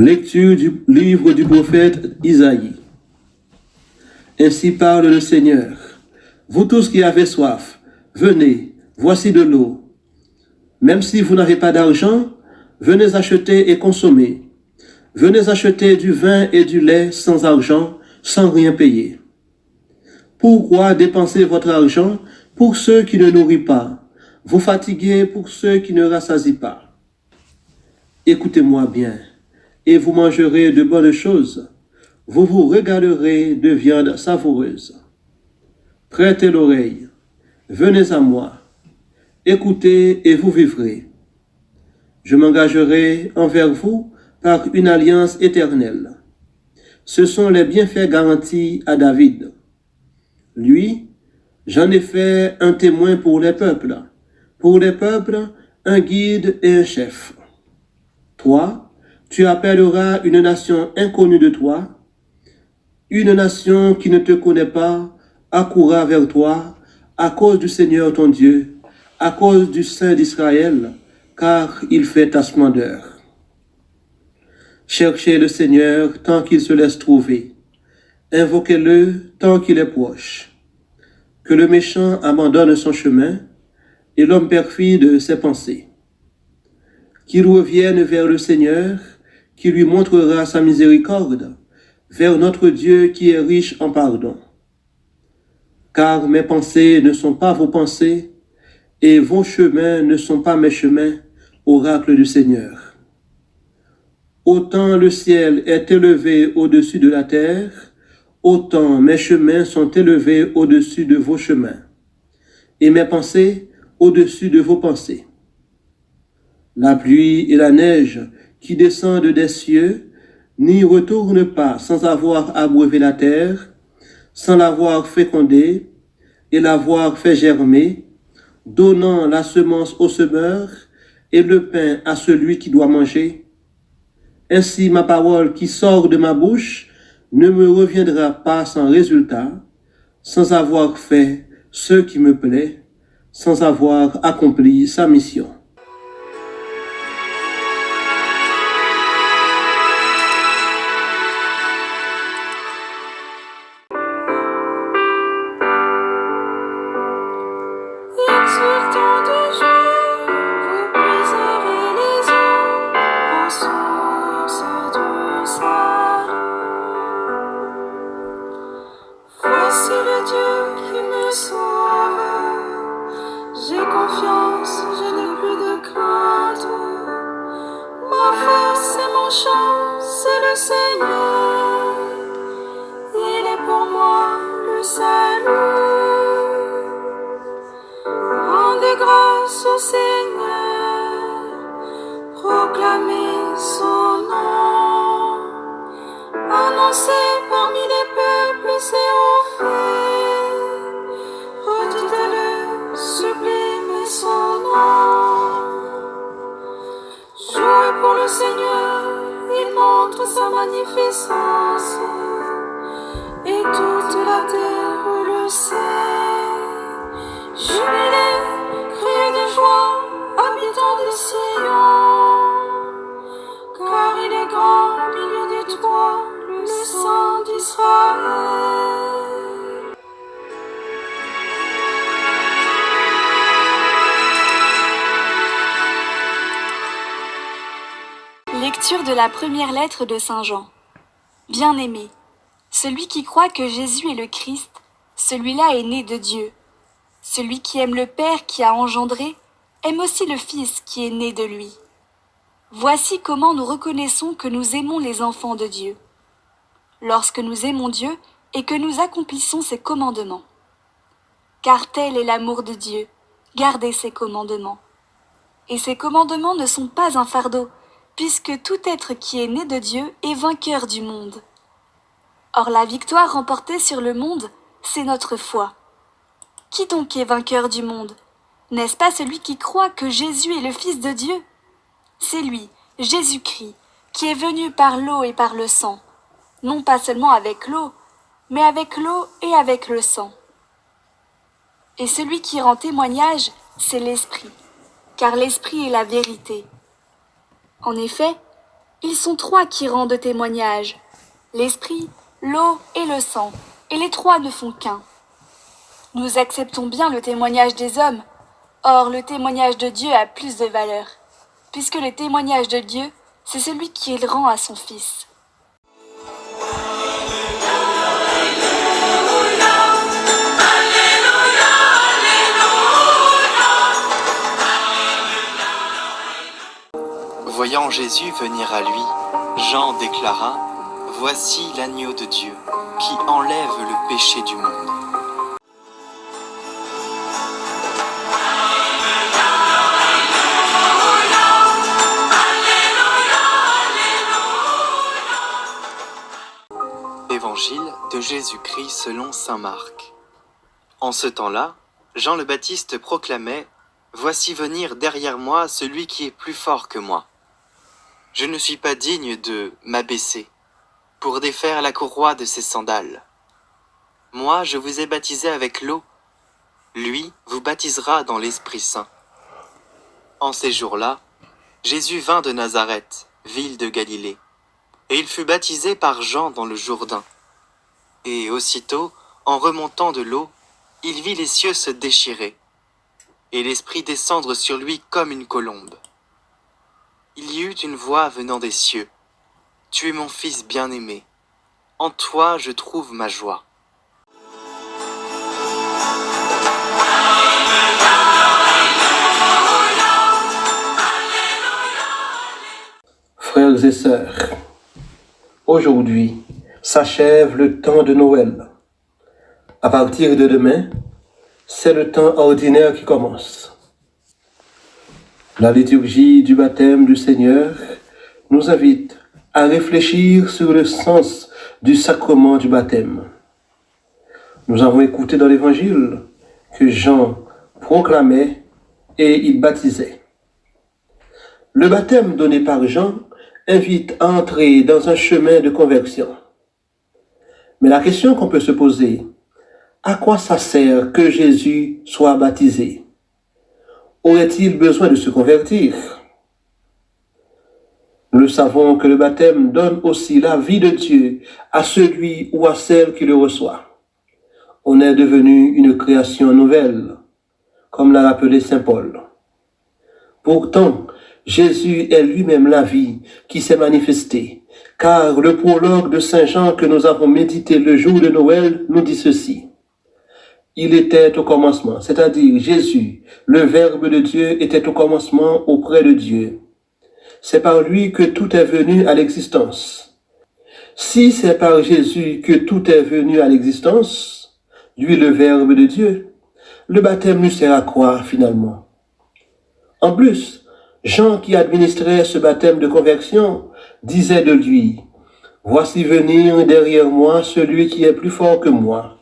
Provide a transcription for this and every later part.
Lecture du livre du prophète Isaïe. Ainsi parle le Seigneur. Vous tous qui avez soif, venez, voici de l'eau. Même si vous n'avez pas d'argent, venez acheter et consommer. Venez acheter du vin et du lait sans argent, sans rien payer. Pourquoi dépenser votre argent pour ceux qui ne nourrissent pas, vous fatiguez pour ceux qui ne rassasient pas? Écoutez-moi bien, et vous mangerez de bonnes choses. Vous vous regarderez de viande savoureuse. Prêtez l'oreille, venez à moi. Écoutez et vous vivrez. Je m'engagerai envers vous par une alliance éternelle. Ce sont les bienfaits garantis à David. Lui, j'en ai fait un témoin pour les peuples, pour les peuples, un guide et un chef. Toi, tu appelleras une nation inconnue de toi, une nation qui ne te connaît pas accourra vers toi à cause du Seigneur ton Dieu, à cause du Saint d'Israël, car il fait ta splendeur. Cherchez le Seigneur tant qu'il se laisse trouver. Invoquez-le tant qu'il est proche. Que le méchant abandonne son chemin et l'homme perfide ses pensées. Qu'il revienne vers le Seigneur, qui lui montrera sa miséricorde, vers notre Dieu qui est riche en pardon. Car mes pensées ne sont pas vos pensées, et vos chemins ne sont pas mes chemins, oracle du Seigneur. Autant le ciel est élevé au-dessus de la terre, autant mes chemins sont élevés au-dessus de vos chemins, et mes pensées au-dessus de vos pensées. La pluie et la neige qui descendent des cieux n'y retournent pas sans avoir abreuvé la terre, sans l'avoir fécondée et l'avoir fait germer, donnant la semence au semeur et le pain à celui qui doit manger. Ainsi ma parole qui sort de ma bouche ne me reviendra pas sans résultat, sans avoir fait ce qui me plaît, sans avoir accompli sa mission. Sur tant de jours, vous préservez les eaux, vos sources de salut. Voici le Dieu qui me sauve. J'ai confiance, je n'ai plus de crainte. Ma force et mon champ, c'est le Seigneur. Il est pour moi le seul. son Seigneur, proclamer son nom, annoncer parmi les peuples ses offres, redouter le sublime son nom. Jouer pour le Seigneur, il montre sa magnificence, et toute la terre le sait. Jubilé de la première lettre de Saint Jean. Bien-aimé, celui qui croit que Jésus est le Christ, celui-là est né de Dieu. Celui qui aime le Père qui a engendré, aime aussi le Fils qui est né de lui. Voici comment nous reconnaissons que nous aimons les enfants de Dieu. Lorsque nous aimons Dieu et que nous accomplissons ses commandements. Car tel est l'amour de Dieu, gardez ses commandements. Et ses commandements ne sont pas un fardeau, puisque tout être qui est né de Dieu est vainqueur du monde. Or la victoire remportée sur le monde, c'est notre foi. Qui donc est vainqueur du monde? N'est-ce pas celui qui croit que Jésus est le Fils de Dieu? C'est lui, Jésus-Christ, qui est venu par l'eau et par le sang, non pas seulement avec l'eau, mais avec l'eau et avec le sang. Et celui qui rend témoignage, c'est l'Esprit, car l'Esprit est la vérité. En effet, Ils sont trois qui rendent témoignage. L'esprit, l'eau et le sang. Et les trois ne font qu'un. Nous acceptons bien le témoignage des hommes. Or, le témoignage de Dieu a plus de valeur. Puisque le témoignage de Dieu, c'est celui qu'il rend à son Fils. Voyant Jésus venir à lui, Jean déclara, Voici l'agneau de Dieu, qui enlève le péché du monde. De Jésus-Christ selon Saint Marc. En ce temps-là, Jean le Baptiste proclamait Voici venir derrière moi celui qui est plus fort que moi. Je ne suis pas digne de m'abaisser pour défaire la courroie de ses sandales. Moi, je vous ai baptisé avec l'eau. Lui vous baptisera dans l'Esprit Saint. En ces jours-là, Jésus vint de Nazareth, ville de Galilée, et il fut baptisé par Jean dans le Jourdain. Et aussitôt, en remontant de l'eau, il vit les cieux se déchirer, et l'Esprit descendre sur lui comme une colombe. Il y eut une voix venant des cieux. Tu es mon Fils bien-aimé. En toi je trouve ma joie. Frères et sœurs, aujourd'hui s'achève le temps de Noël. À partir de demain, c'est le temps ordinaire qui commence. La liturgie du baptême du Seigneur nous invite à réfléchir sur le sens du sacrement du baptême. Nous avons écouté dans l'Évangile que Jean proclamait et il baptisait. Le baptême donné par Jean invite à entrer dans un chemin de conversion. Mais la question qu'on peut se poser, à quoi ça sert que Jésus soit baptisé? Aurait-il besoin de se convertir? Nous savons que le baptême donne aussi la vie de Dieu à celui ou à celle qui le reçoit. On est devenu une création nouvelle, comme l'a rappelé Saint Paul. Pourtant, Jésus est lui-même la vie qui s'est manifestée, car le prologue de Saint Jean que nous avons médité le jour de Noël nous dit ceci. Il était au commencement, c'est-à-dire Jésus, le Verbe de Dieu, était au commencement auprès de Dieu. C'est par lui que tout est venu à l'existence. Si c'est par Jésus que tout est venu à l'existence, lui le Verbe de Dieu, le baptême lui sert à quoi finalement? En plus, Jean qui administrait ce baptême de conversion disait de lui, Voici venir derrière moi celui qui est plus fort que moi.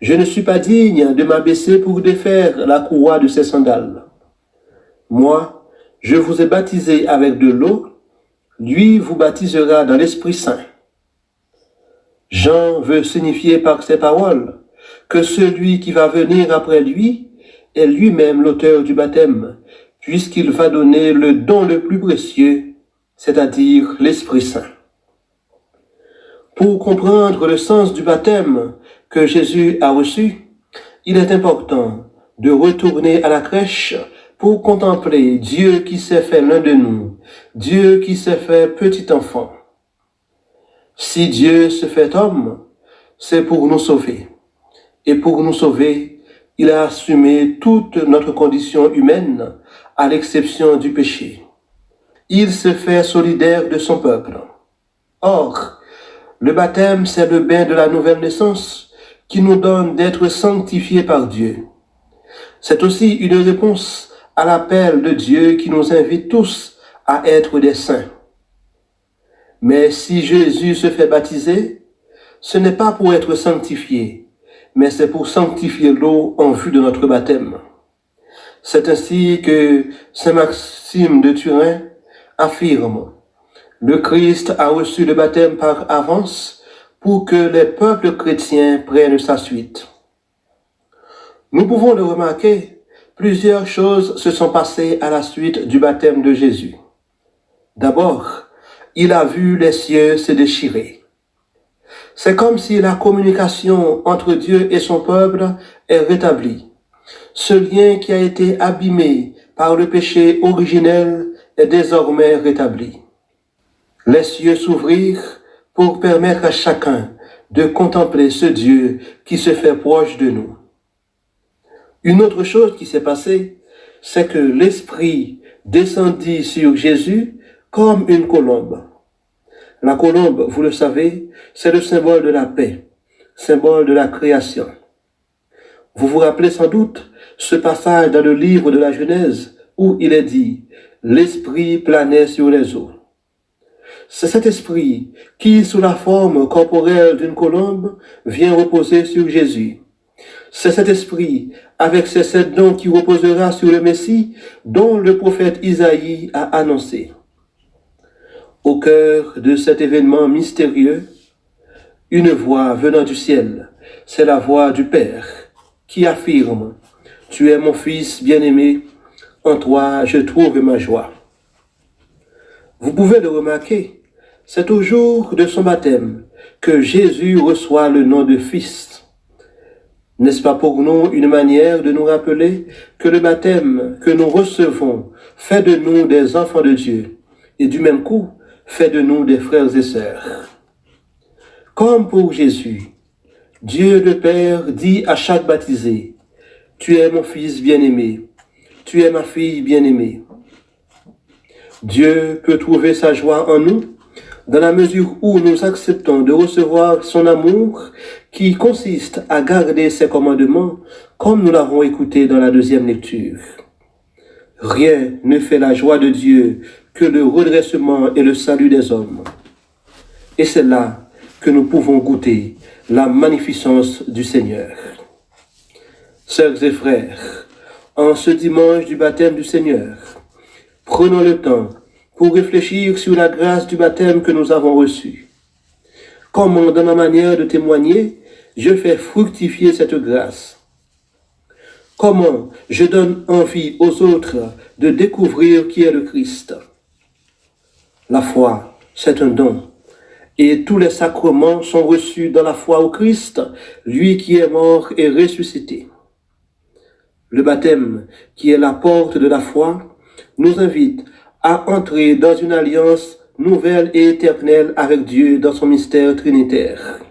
Je ne suis pas digne de m'abaisser pour défaire la courroie de ses sandales. Moi, je vous ai baptisé avec de l'eau, lui vous baptisera dans l'Esprit Saint. Jean veut signifier par ces paroles que celui qui va venir après lui est lui-même l'auteur du baptême, puisqu'il va donner le don le plus précieux, c'est-à-dire l'Esprit Saint. Pour comprendre le sens du baptême que Jésus a reçu, il est important de retourner à la crèche pour contempler Dieu qui s'est fait l'un de nous, Dieu qui s'est fait petit enfant. Si Dieu se fait homme, c'est pour nous sauver. Et pour nous sauver, il a assumé toute notre condition humaine, à l'exception du péché. Il se fait solidaire de son peuple. Or, le baptême, c'est le bain de la nouvelle naissance qui nous donne d'être sanctifiés par Dieu. C'est aussi une réponse à l'appel de Dieu qui nous invite tous à être des saints. Mais si Jésus se fait baptiser, ce n'est pas pour être sanctifié, mais c'est pour sanctifier l'eau en vue de notre baptême. C'est ainsi que Saint Maxime de Turin affirme le Christ a reçu le baptême par avance pour que les peuples chrétiens prennent sa suite. Nous pouvons le remarquer, plusieurs choses se sont passées à la suite du baptême de Jésus. D'abord, il a vu les cieux se déchirer. C'est comme si la communication entre Dieu et son peuple est rétablie. Ce lien qui a été abîmé par le péché originel est désormais rétabli. Les cieux s'ouvrirent pour permettre à chacun de contempler ce Dieu qui se fait proche de nous. Une autre chose qui s'est passée, c'est que l'Esprit descendit sur Jésus comme une colombe. La colombe, vous le savez, c'est le symbole de la paix, symbole de la création. Vous vous rappelez sans doute ce passage dans le livre de la Genèse où il est dit, l'Esprit planait sur les eaux. C'est cet esprit qui, sous la forme corporelle d'une colombe, vient reposer sur Jésus. C'est cet esprit, avec ses sept dons qui reposera sur le Messie, dont le prophète Isaïe a annoncé. Au cœur de cet événement mystérieux, une voix venant du ciel, c'est la voix du Père, qui affirme, Tu es mon Fils bien-aimé, en toi je trouve ma joie. Vous pouvez le remarquer, c'est au jour de son baptême que Jésus reçoit le nom de Fils. N'est-ce pas pour nous une manière de nous rappeler que le baptême que nous recevons fait de nous des enfants de Dieu et du même coup fait de nous des frères et sœurs? Comme pour Jésus, Dieu le Père dit à chaque baptisé, Tu es mon fils bien-aimé, tu es ma fille bien-aimée. Dieu peut trouver sa joie en nous dans la mesure où nous acceptons de recevoir son amour qui consiste à garder ses commandements comme nous l'avons écouté dans la deuxième lecture. Rien ne fait la joie de Dieu que le redressement et le salut des hommes. Et c'est là que nous pouvons goûter la magnificence du Seigneur. Sœurs et frères, en ce dimanche du baptême du Seigneur, prenons le temps pour réfléchir sur la grâce du baptême que nous avons reçu. Comment, dans ma manière de témoigner, je fais fructifier cette grâce. Comment je donne envie aux autres de découvrir qui est le Christ? La foi, c'est un don. Et tous les sacrements sont reçus dans la foi au Christ, lui qui est mort et ressuscité. Le baptême, qui est la porte de la foi, nous invite à entrer dans une alliance nouvelle et éternelle avec Dieu dans son mystère trinitaire.